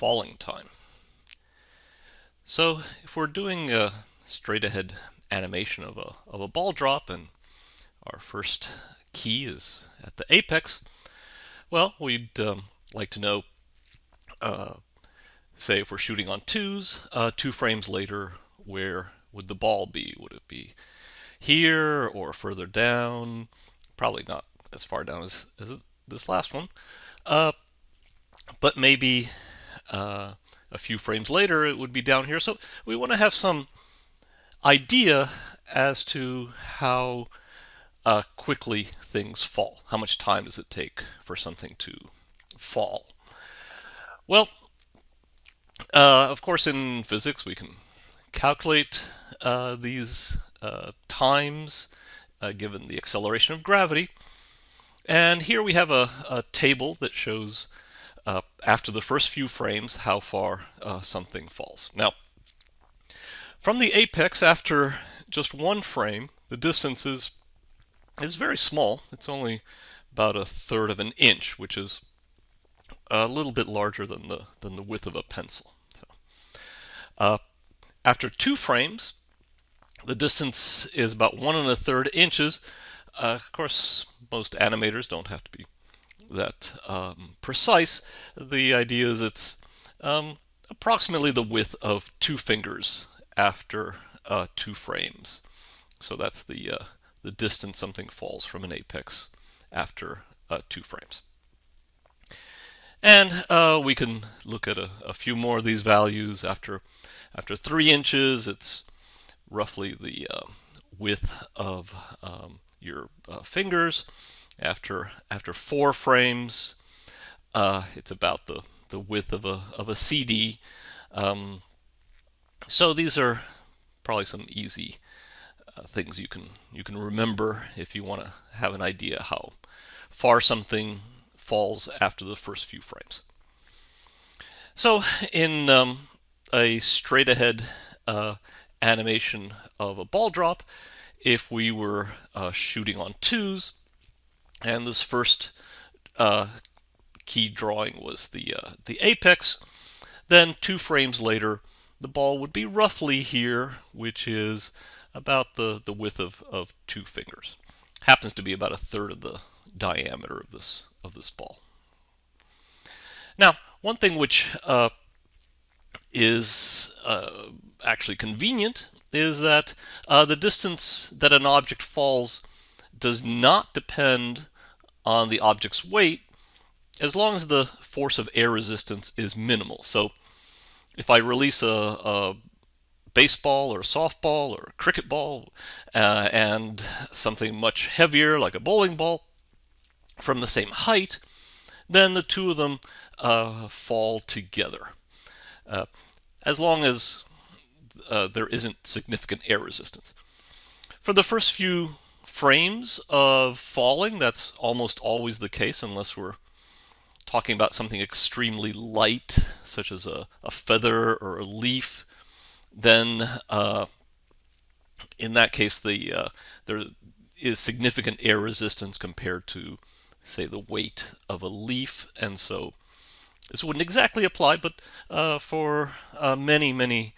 falling time. So if we're doing a straight ahead animation of a, of a ball drop and our first key is at the apex, well, we'd um, like to know, uh, say if we're shooting on twos, uh, two frames later, where would the ball be? Would it be here or further down? Probably not as far down as, as this last one. Uh, but maybe uh, a few frames later it would be down here. So we want to have some idea as to how uh, quickly things fall. How much time does it take for something to fall? Well, uh, of course in physics we can calculate uh, these uh, times uh, given the acceleration of gravity. And here we have a, a table that shows after the first few frames how far uh, something falls. Now, from the apex after just one frame, the distance is, is very small. It's only about a third of an inch, which is a little bit larger than the, than the width of a pencil. So, uh, after two frames, the distance is about one and a third inches. Uh, of course, most animators don't have to be that um, precise. The idea is it's um, approximately the width of two fingers after uh, two frames. So that's the, uh, the distance something falls from an apex after uh, two frames. And uh, we can look at a, a, few more of these values. After, after three inches, it's roughly the uh, width of um, your uh, fingers. After after four frames, uh, it's about the the width of a of a CD. Um, so these are probably some easy uh, things you can you can remember if you want to have an idea how far something falls after the first few frames. So in um, a straight ahead uh, animation of a ball drop, if we were uh, shooting on twos, and this first uh, key drawing was the, uh, the apex. Then two frames later, the ball would be roughly here, which is about the, the width of, of two fingers. Happens to be about a third of the diameter of this, of this ball. Now, one thing which uh, is uh, actually convenient is that uh, the distance that an object falls does not depend on the object's weight as long as the force of air resistance is minimal. So if I release a, a baseball or a softball or a cricket ball uh, and something much heavier like a bowling ball from the same height, then the two of them uh, fall together. Uh, as long as uh, there isn't significant air resistance. For the first few frames of falling, that's almost always the case unless we're talking about something extremely light, such as a, a feather or a leaf, then uh, in that case the uh, there is significant air resistance compared to, say, the weight of a leaf, and so this wouldn't exactly apply, but uh, for uh, many, many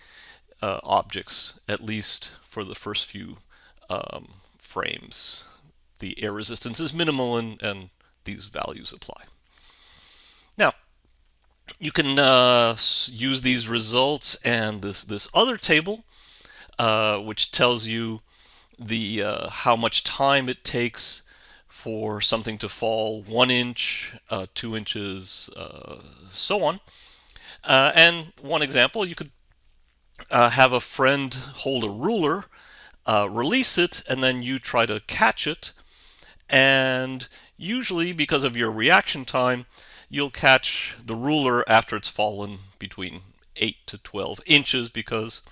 uh, objects, at least for the first few um, frames. The air resistance is minimal and, and these values apply. Now, you can uh, use these results and this, this other table, uh, which tells you the uh, how much time it takes for something to fall one inch, uh, two inches, uh, so on. Uh, and one example, you could have a friend hold a ruler, uh, release it, and then you try to catch it. And usually, because of your reaction time, you'll catch the ruler after it's fallen between 8 to 12 inches because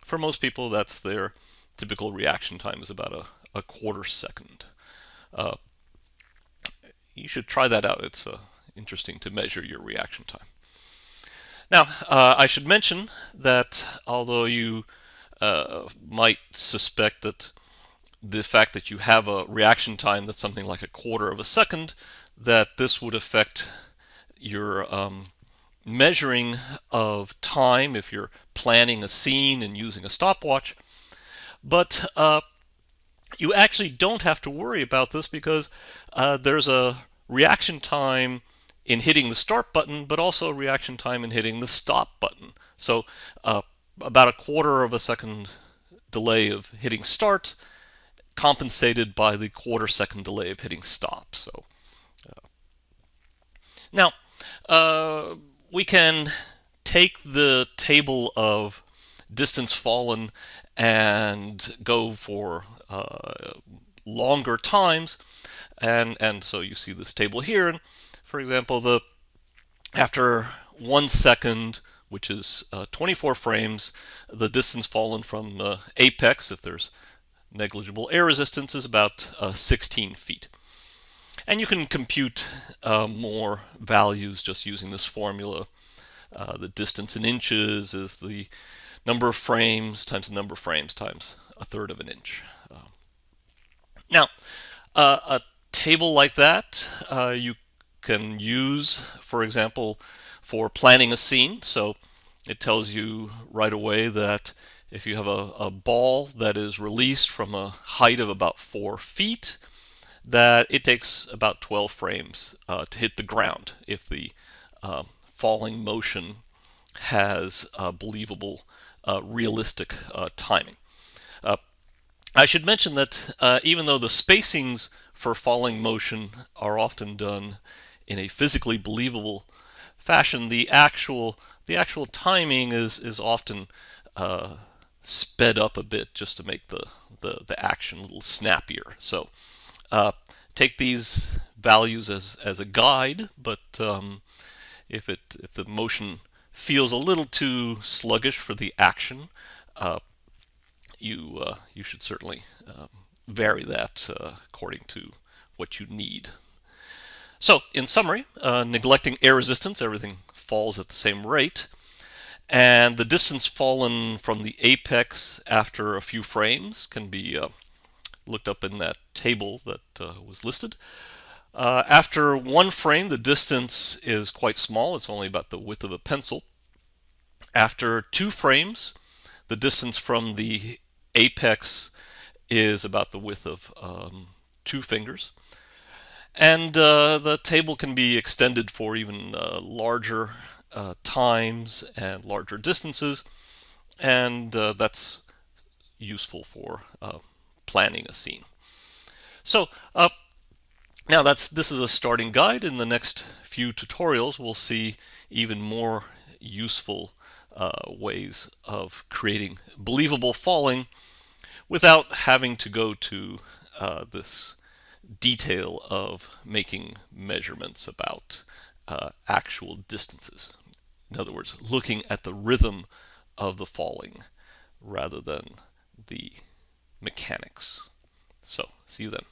for most people that's their typical reaction time is about a, a quarter second. Uh, you should try that out. It's uh, interesting to measure your reaction time. Now, uh, I should mention that although you uh, might suspect that the fact that you have a reaction time that's something like a quarter of a second, that this would affect your um, measuring of time if you're planning a scene and using a stopwatch. But uh, you actually don't have to worry about this because uh, there's a reaction time in hitting the start button, but also a reaction time in hitting the stop button. So uh, about a quarter of a second delay of hitting start compensated by the quarter second delay of hitting stop. So uh, now uh, we can take the table of distance fallen and go for uh, longer times and and so you see this table here and for example the after one second which is uh, 24 frames the distance fallen from the apex if there's negligible air resistance is about uh, 16 feet and you can compute uh, more values just using this formula uh, the distance in inches is the number of frames times the number of frames times a third of an inch. Uh, now, uh, a table like that uh, you can use, for example, for planning a scene. So it tells you right away that if you have a, a ball that is released from a height of about four feet, that it takes about 12 frames uh, to hit the ground if the uh, falling motion has believable, uh, realistic uh, timing. Uh, I should mention that even though the spacings for falling motion are often done in a physically believable fashion, the actual the actual timing is is often uh, sped up a bit just to make the the, the action a little snappier. So uh, take these values as as a guide, but um, if it if the motion feels a little too sluggish for the action, uh, you uh, you should certainly um, vary that uh, according to what you need. So, in summary, uh, neglecting air resistance, everything falls at the same rate, and the distance fallen from the apex after a few frames can be uh, looked up in that table that uh, was listed. Uh, after one frame, the distance is quite small. It's only about the width of a pencil. After two frames, the distance from the apex is about the width of um, two fingers. And uh, the table can be extended for even uh, larger uh, times and larger distances. And uh, that's useful for uh, planning a scene. So now that's this is a starting guide. In the next few tutorials, we'll see even more useful uh, ways of creating believable falling without having to go to uh, this detail of making measurements about uh, actual distances. In other words, looking at the rhythm of the falling rather than the mechanics. So, see you then.